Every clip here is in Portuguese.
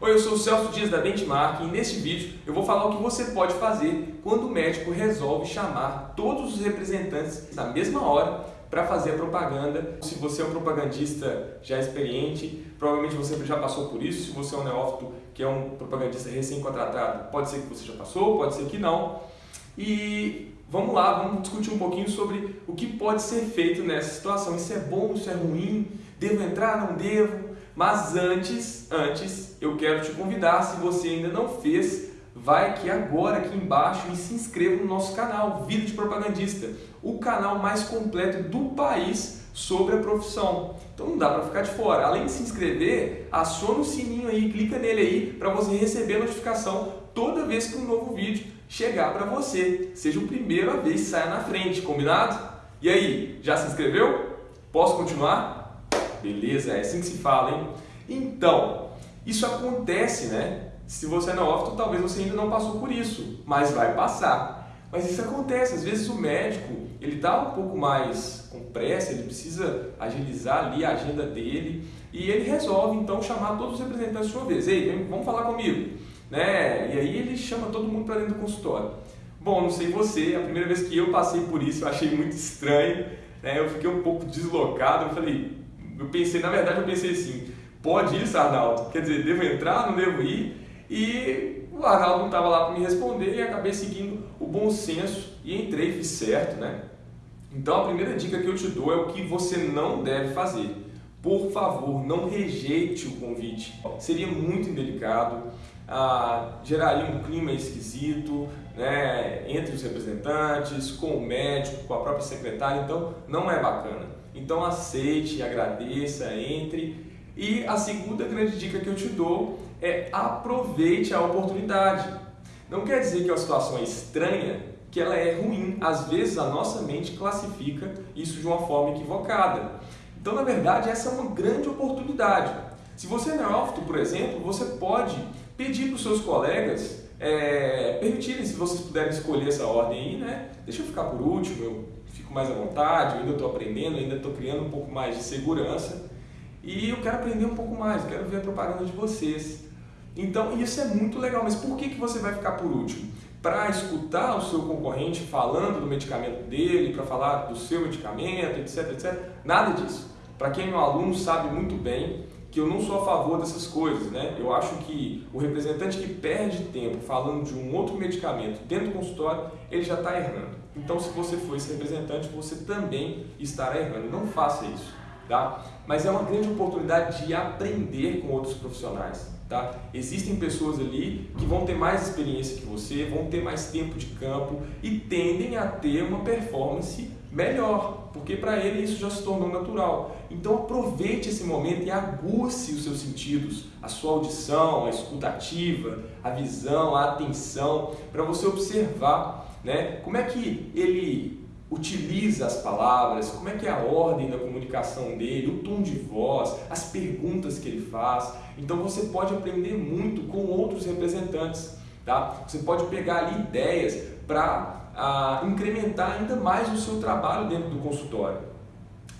Oi, eu sou o Celso Dias da Benchmark e neste vídeo eu vou falar o que você pode fazer quando o médico resolve chamar todos os representantes na mesma hora para fazer a propaganda. Se você é um propagandista já experiente, provavelmente você já passou por isso. Se você é um neófito que é um propagandista recém-contratado, pode ser que você já passou, pode ser que não. E vamos lá, vamos discutir um pouquinho sobre o que pode ser feito nessa situação. Isso é bom, isso é ruim? Devo entrar, não devo? Mas antes, antes, eu quero te convidar, se você ainda não fez, vai aqui agora, aqui embaixo e se inscreva no nosso canal, Vida de Propagandista, o canal mais completo do país sobre a profissão. Então não dá para ficar de fora. Além de se inscrever, aciona o sininho aí, clica nele aí para você receber a notificação toda vez que um novo vídeo chegar para você. Seja o primeiro a vez que saia na frente, combinado? E aí, já se inscreveu? Posso continuar? Beleza, é assim que se fala, hein? Então, isso acontece, né? Se você é neófito, talvez você ainda não passou por isso, mas vai passar. Mas isso acontece, às vezes o médico, ele está um pouco mais com pressa, ele precisa agilizar ali a agenda dele e ele resolve então chamar todos os representantes de uma vez. Ei, vem, vamos falar comigo. Né? E aí ele chama todo mundo para dentro do consultório. Bom, não sei você, a primeira vez que eu passei por isso eu achei muito estranho, né? eu fiquei um pouco deslocado, eu falei, eu pensei, na verdade, eu pensei assim, pode isso, Arnaldo? Quer dizer, devo entrar, não devo ir? E o Arnaldo não estava lá para me responder e acabei seguindo o bom senso e entrei, fiz certo, né? Então a primeira dica que eu te dou é o que você não deve fazer. Por favor, não rejeite o convite. Seria muito indelicado, ah, geraria um clima esquisito né, entre os representantes, com o médico, com a própria secretária, então não é bacana. Então aceite, agradeça, entre. E a segunda grande dica que eu te dou é aproveite a oportunidade. Não quer dizer que a situação é estranha, que ela é ruim. Às vezes a nossa mente classifica isso de uma forma equivocada. Então, na verdade, essa é uma grande oportunidade. Se você é neófito, por exemplo, você pode pedir para os seus colegas é, permitirem, se vocês puderem escolher essa ordem aí, né? Deixa eu ficar por último, eu fico mais à vontade, eu ainda estou aprendendo, ainda estou criando um pouco mais de segurança e eu quero aprender um pouco mais, quero ver a propaganda de vocês. Então isso é muito legal, mas por que, que você vai ficar por último? Para escutar o seu concorrente falando do medicamento dele, para falar do seu medicamento, etc, etc. Nada disso. Para quem é um aluno sabe muito bem que eu não sou a favor dessas coisas, né? Eu acho que o representante que perde tempo falando de um outro medicamento dentro do consultório, ele já está errando. Então, se você for esse representante, você também estará errando. Não faça isso, tá? Mas é uma grande oportunidade de aprender com outros profissionais, tá? Existem pessoas ali que vão ter mais experiência que você, vão ter mais tempo de campo e tendem a ter uma performance melhor, porque para ele isso já se tornou natural. Então aproveite esse momento e aguce os seus sentidos, a sua audição, a escutativa, a visão, a atenção, para você observar né, como é que ele utiliza as palavras, como é que é a ordem da comunicação dele, o tom de voz, as perguntas que ele faz. Então você pode aprender muito com outros representantes. Tá? Você pode pegar ali ideias para a incrementar ainda mais o seu trabalho dentro do consultório.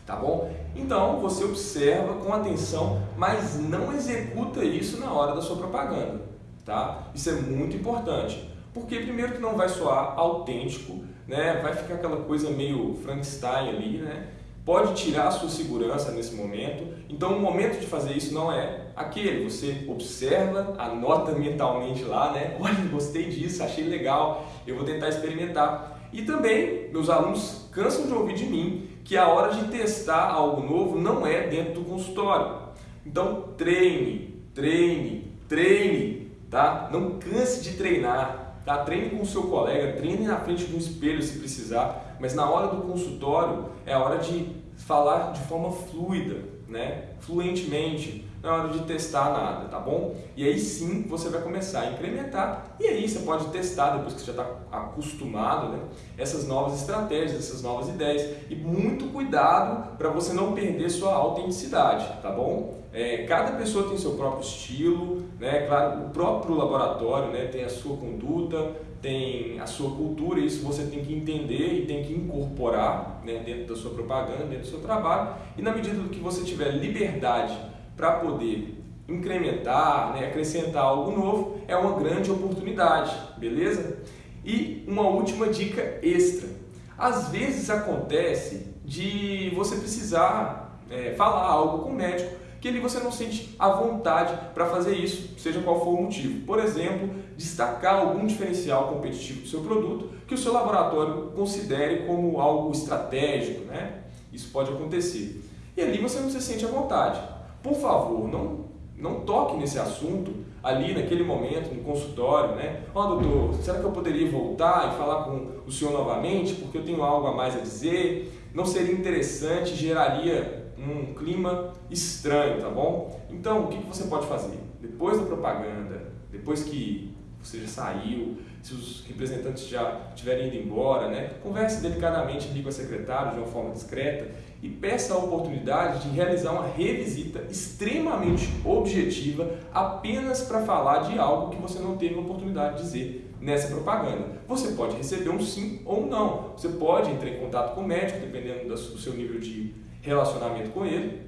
Tá bom? Então você observa com atenção, mas não executa isso na hora da sua propaganda. Tá? Isso é muito importante. Porque primeiro que não vai soar autêntico, né? vai ficar aquela coisa meio Frankenstein ali, né? Pode tirar a sua segurança nesse momento. Então o momento de fazer isso não é aquele, você observa, anota mentalmente lá, né? Olha, gostei disso, achei legal, eu vou tentar experimentar. E também, meus alunos cansam de ouvir de mim que a hora de testar algo novo não é dentro do consultório. Então treine, treine, treine, tá? Não canse de treinar. Tá? Treine com o seu colega, treine na frente de um espelho se precisar, mas na hora do consultório é a hora de falar de forma fluida, né? fluentemente, não é hora de testar nada, tá bom? E aí sim você vai começar a incrementar e aí você pode testar, depois que você já está acostumado, né? essas novas estratégias, essas novas ideias. E muito cuidado para você não perder sua autenticidade, tá bom? É, cada pessoa tem seu próprio estilo, né? Claro, o próprio laboratório né? tem a sua conduta, tem a sua cultura, isso você tem que entender e tem que incorporar né? dentro da sua propaganda, dentro do seu trabalho. E na medida que você tiver liberdade para poder incrementar, né, acrescentar algo novo, é uma grande oportunidade, beleza? E uma última dica extra. Às vezes acontece de você precisar é, falar algo com o médico que ali você não sente a vontade para fazer isso, seja qual for o motivo. Por exemplo, destacar algum diferencial competitivo do seu produto que o seu laboratório considere como algo estratégico, né? Isso pode acontecer. E ali você não se sente à vontade. Por favor, não, não toque nesse assunto ali naquele momento, no consultório, né? Ó, oh, doutor, será que eu poderia voltar e falar com o senhor novamente porque eu tenho algo a mais a dizer? Não seria interessante, geraria um clima estranho, tá bom? Então, o que você pode fazer? Depois da propaganda, depois que você já saiu, se os representantes já estiverem indo embora, né? converse delicadamente ali com a secretária de uma forma discreta e peça a oportunidade de realizar uma revisita extremamente objetiva apenas para falar de algo que você não teve a oportunidade de dizer nessa propaganda. Você pode receber um sim ou um não. Você pode entrar em contato com o médico, dependendo do seu nível de relacionamento com ele,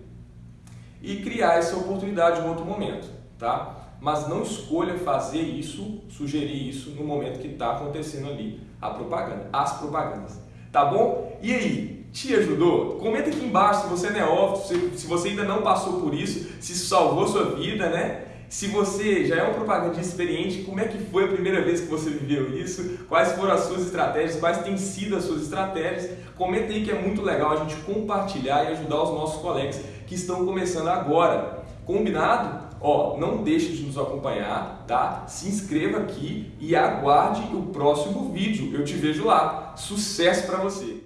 e criar essa oportunidade em outro momento. Tá? mas não escolha fazer isso, sugerir isso no momento que está acontecendo ali a propaganda, as propagandas. Tá bom? E aí, te ajudou? Comenta aqui embaixo se você é neófito, se você ainda não passou por isso, se isso salvou sua vida, né? Se você já é um propagandista experiente, como é que foi a primeira vez que você viveu isso? Quais foram as suas estratégias? Quais têm sido as suas estratégias? Comenta aí que é muito legal a gente compartilhar e ajudar os nossos colegas que estão começando agora. Combinado? Ó, não deixe de nos acompanhar, tá? Se inscreva aqui e aguarde o próximo vídeo. Eu te vejo lá. Sucesso para você!